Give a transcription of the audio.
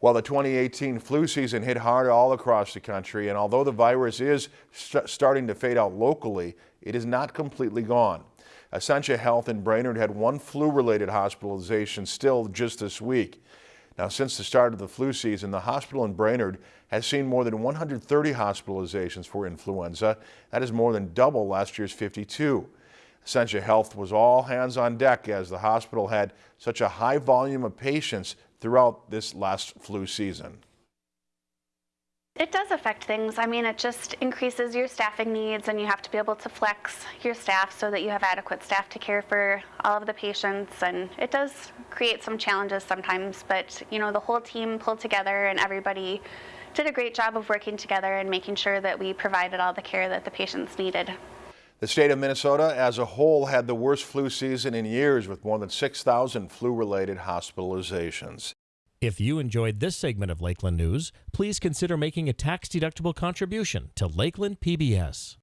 Well, the 2018 flu season hit hard all across the country, and although the virus is st starting to fade out locally, it is not completely gone. Essentia Health in Brainerd had one flu-related hospitalization still just this week. Now, since the start of the flu season, the hospital in Brainerd has seen more than 130 hospitalizations for influenza. That is more than double last year's 52. Essentia Health was all hands on deck as the hospital had such a high volume of patients throughout this last flu season. It does affect things. I mean, it just increases your staffing needs and you have to be able to flex your staff so that you have adequate staff to care for all of the patients. And it does create some challenges sometimes, but you know, the whole team pulled together and everybody did a great job of working together and making sure that we provided all the care that the patients needed. The state of Minnesota as a whole had the worst flu season in years with more than 6,000 flu-related hospitalizations. If you enjoyed this segment of Lakeland News, please consider making a tax-deductible contribution to Lakeland PBS.